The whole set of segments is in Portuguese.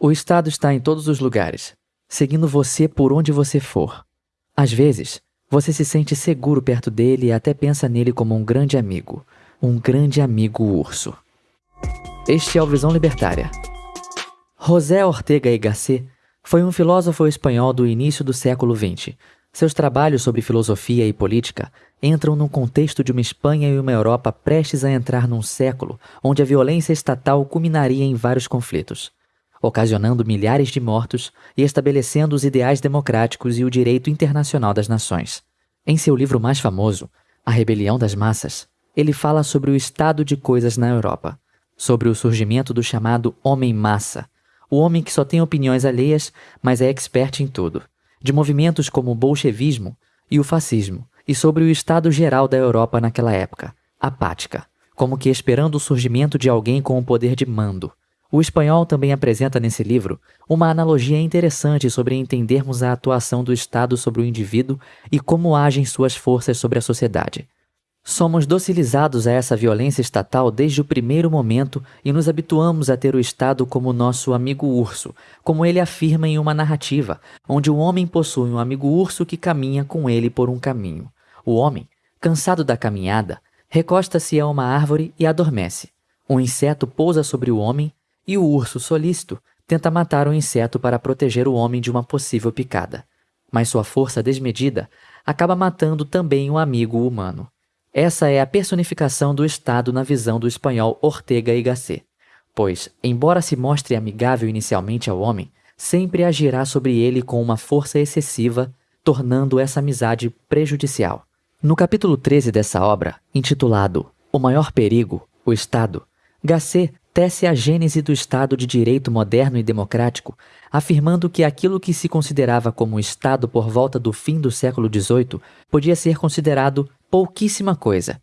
O Estado está em todos os lugares, seguindo você por onde você for. Às vezes, você se sente seguro perto dele e até pensa nele como um grande amigo, um grande amigo urso. Este é o Visão Libertária. José Ortega y Gasset foi um filósofo espanhol do início do século XX. Seus trabalhos sobre filosofia e política entram no contexto de uma Espanha e uma Europa prestes a entrar num século onde a violência estatal culminaria em vários conflitos, ocasionando milhares de mortos e estabelecendo os ideais democráticos e o direito internacional das nações. Em seu livro mais famoso, A Rebelião das Massas, ele fala sobre o estado de coisas na Europa, sobre o surgimento do chamado homem-massa, o homem que só tem opiniões alheias, mas é expert em tudo, de movimentos como o bolchevismo e o fascismo, e sobre o estado geral da Europa naquela época, apática, como que esperando o surgimento de alguém com o poder de mando. O espanhol também apresenta nesse livro uma analogia interessante sobre entendermos a atuação do Estado sobre o indivíduo e como agem suas forças sobre a sociedade. Somos docilizados a essa violência estatal desde o primeiro momento e nos habituamos a ter o Estado como nosso amigo urso, como ele afirma em uma narrativa, onde o homem possui um amigo urso que caminha com ele por um caminho. O homem, cansado da caminhada, recosta-se a uma árvore e adormece. Um inseto pousa sobre o homem e o urso solícito tenta matar o inseto para proteger o homem de uma possível picada. Mas sua força desmedida acaba matando também o amigo humano. Essa é a personificação do Estado na visão do espanhol Ortega y Gasset, pois, embora se mostre amigável inicialmente ao homem, sempre agirá sobre ele com uma força excessiva, tornando essa amizade prejudicial. No capítulo 13 dessa obra, intitulado O Maior Perigo, o Estado, Gasset tece a gênese do Estado de Direito moderno e democrático, afirmando que aquilo que se considerava como Estado por volta do fim do século XVIII podia ser considerado pouquíssima coisa.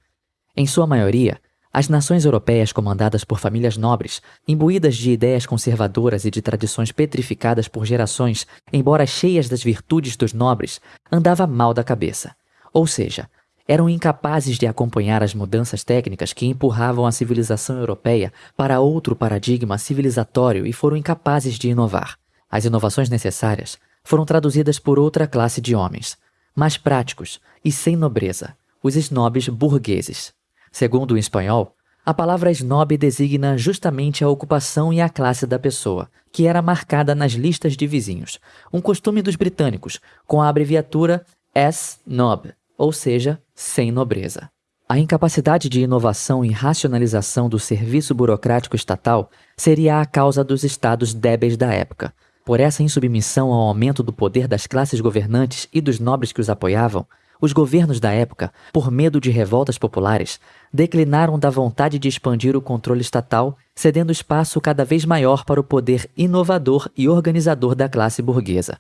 Em sua maioria, as nações europeias comandadas por famílias nobres, imbuídas de ideias conservadoras e de tradições petrificadas por gerações, embora cheias das virtudes dos nobres, andava mal da cabeça. Ou seja, eram incapazes de acompanhar as mudanças técnicas que empurravam a civilização europeia para outro paradigma civilizatório e foram incapazes de inovar. As inovações necessárias foram traduzidas por outra classe de homens, mais práticos e sem nobreza, os snobs burgueses. Segundo o espanhol, a palavra snob designa justamente a ocupação e a classe da pessoa, que era marcada nas listas de vizinhos, um costume dos britânicos, com a abreviatura S-Nob, ou seja, sem nobreza. A incapacidade de inovação e racionalização do serviço burocrático estatal seria a causa dos estados débeis da época. Por essa insubmissão ao aumento do poder das classes governantes e dos nobres que os apoiavam, os governos da época, por medo de revoltas populares, declinaram da vontade de expandir o controle estatal, cedendo espaço cada vez maior para o poder inovador e organizador da classe burguesa.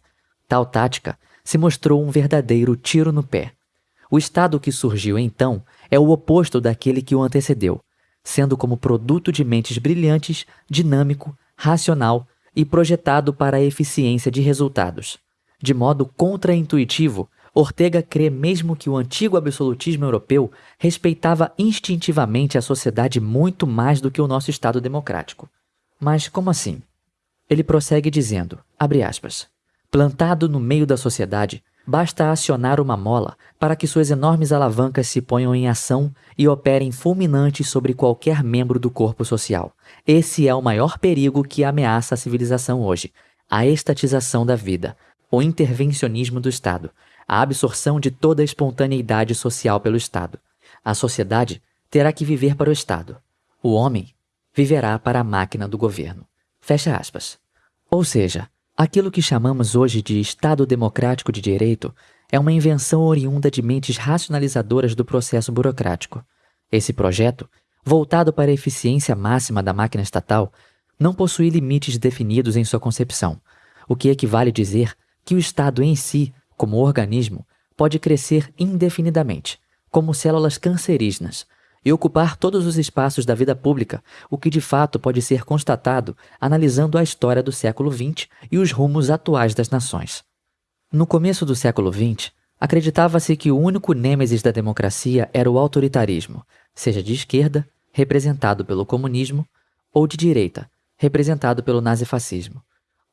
Tal tática se mostrou um verdadeiro tiro no pé. O estado que surgiu então é o oposto daquele que o antecedeu, sendo como produto de mentes brilhantes, dinâmico, racional e projetado para a eficiência de resultados. De modo contraintuitivo, Ortega crê mesmo que o antigo absolutismo europeu respeitava instintivamente a sociedade muito mais do que o nosso Estado democrático. Mas como assim? Ele prossegue dizendo, aspas, plantado no meio da sociedade, Basta acionar uma mola para que suas enormes alavancas se ponham em ação e operem fulminantes sobre qualquer membro do corpo social. Esse é o maior perigo que ameaça a civilização hoje: a estatização da vida, o intervencionismo do Estado, a absorção de toda a espontaneidade social pelo Estado. A sociedade terá que viver para o Estado. O homem viverá para a máquina do governo. Fecha aspas. Ou seja, Aquilo que chamamos hoje de Estado Democrático de Direito é uma invenção oriunda de mentes racionalizadoras do processo burocrático. Esse projeto, voltado para a eficiência máxima da máquina estatal, não possui limites definidos em sua concepção, o que equivale dizer que o Estado em si, como organismo, pode crescer indefinidamente, como células cancerígenas, e ocupar todos os espaços da vida pública, o que de fato pode ser constatado analisando a história do século XX e os rumos atuais das nações. No começo do século XX, acreditava-se que o único nêmesis da democracia era o autoritarismo, seja de esquerda, representado pelo comunismo, ou de direita, representado pelo nazifascismo.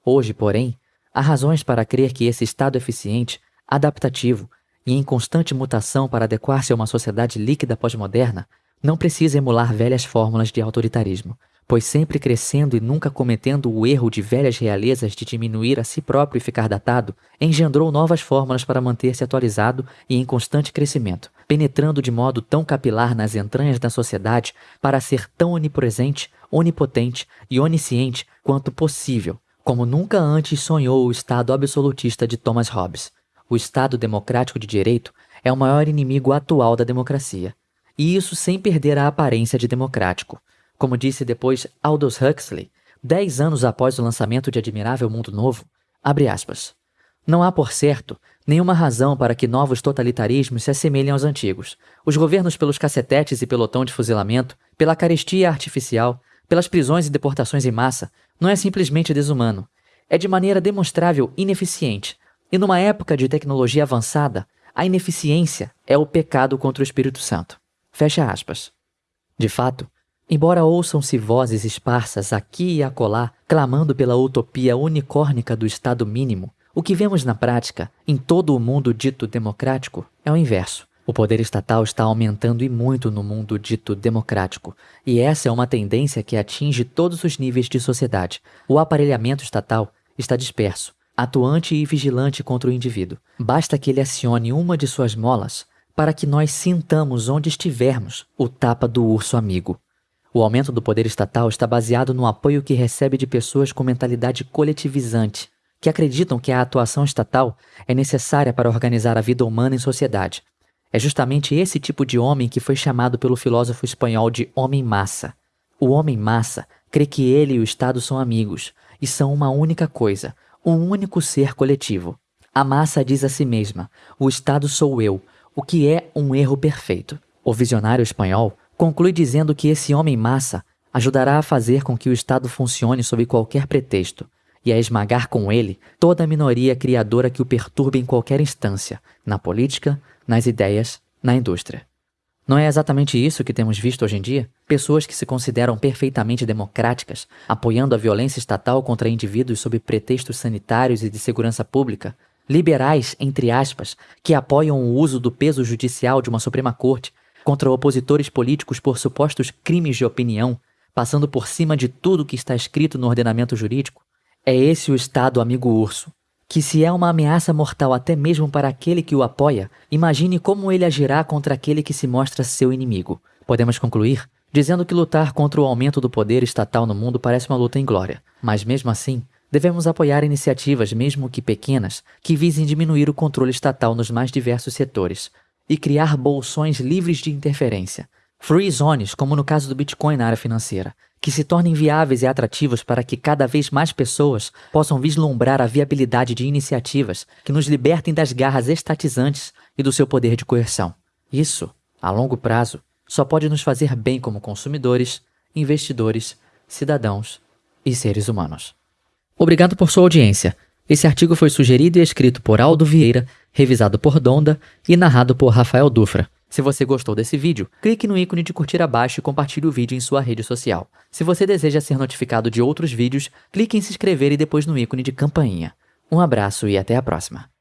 Hoje, porém, há razões para crer que esse Estado eficiente, adaptativo e em constante mutação para adequar-se a uma sociedade líquida pós-moderna não precisa emular velhas fórmulas de autoritarismo, pois sempre crescendo e nunca cometendo o erro de velhas realezas de diminuir a si próprio e ficar datado, engendrou novas fórmulas para manter-se atualizado e em constante crescimento, penetrando de modo tão capilar nas entranhas da sociedade para ser tão onipresente, onipotente e onisciente quanto possível, como nunca antes sonhou o Estado absolutista de Thomas Hobbes. O Estado democrático de direito é o maior inimigo atual da democracia, e isso sem perder a aparência de democrático. Como disse depois Aldous Huxley, dez anos após o lançamento de Admirável Mundo Novo, abre aspas, não há, por certo, nenhuma razão para que novos totalitarismos se assemelhem aos antigos. Os governos pelos cacetetes e pelotão de fuzilamento, pela carestia artificial, pelas prisões e deportações em massa, não é simplesmente desumano. É de maneira demonstrável ineficiente. E numa época de tecnologia avançada, a ineficiência é o pecado contra o Espírito Santo. Fecha aspas. De fato, embora ouçam-se vozes esparsas aqui e acolá clamando pela utopia unicórnica do Estado mínimo, o que vemos na prática, em todo o mundo dito democrático, é o inverso. O poder estatal está aumentando e muito no mundo dito democrático, e essa é uma tendência que atinge todos os níveis de sociedade. O aparelhamento estatal está disperso, atuante e vigilante contra o indivíduo. Basta que ele acione uma de suas molas para que nós sintamos onde estivermos o tapa do urso amigo. O aumento do poder estatal está baseado no apoio que recebe de pessoas com mentalidade coletivizante, que acreditam que a atuação estatal é necessária para organizar a vida humana em sociedade. É justamente esse tipo de homem que foi chamado pelo filósofo espanhol de homem-massa. O homem-massa crê que ele e o Estado são amigos e são uma única coisa, um único ser coletivo. A massa diz a si mesma: o Estado sou eu, o que é um erro perfeito. O visionário espanhol conclui dizendo que esse homem-massa ajudará a fazer com que o Estado funcione sob qualquer pretexto e a esmagar com ele toda a minoria criadora que o perturbe em qualquer instância, na política, nas ideias, na indústria. Não é exatamente isso que temos visto hoje em dia? Pessoas que se consideram perfeitamente democráticas, apoiando a violência estatal contra indivíduos sob pretextos sanitários e de segurança pública, liberais, entre aspas, que apoiam o uso do peso judicial de uma Suprema Corte contra opositores políticos por supostos crimes de opinião, passando por cima de tudo que está escrito no ordenamento jurídico, é esse o Estado amigo urso, que se é uma ameaça mortal até mesmo para aquele que o apoia, imagine como ele agirá contra aquele que se mostra seu inimigo. Podemos concluir dizendo que lutar contra o aumento do poder estatal no mundo parece uma luta inglória, mas mesmo assim, Devemos apoiar iniciativas, mesmo que pequenas, que visem diminuir o controle estatal nos mais diversos setores e criar bolsões livres de interferência. Free zones, como no caso do Bitcoin na área financeira, que se tornem viáveis e atrativos para que cada vez mais pessoas possam vislumbrar a viabilidade de iniciativas que nos libertem das garras estatizantes e do seu poder de coerção. Isso, a longo prazo, só pode nos fazer bem como consumidores, investidores, cidadãos e seres humanos. Obrigado por sua audiência. Esse artigo foi sugerido e escrito por Aldo Vieira, revisado por Donda e narrado por Rafael Dufra. Se você gostou desse vídeo, clique no ícone de curtir abaixo e compartilhe o vídeo em sua rede social. Se você deseja ser notificado de outros vídeos, clique em se inscrever e depois no ícone de campainha. Um abraço e até a próxima.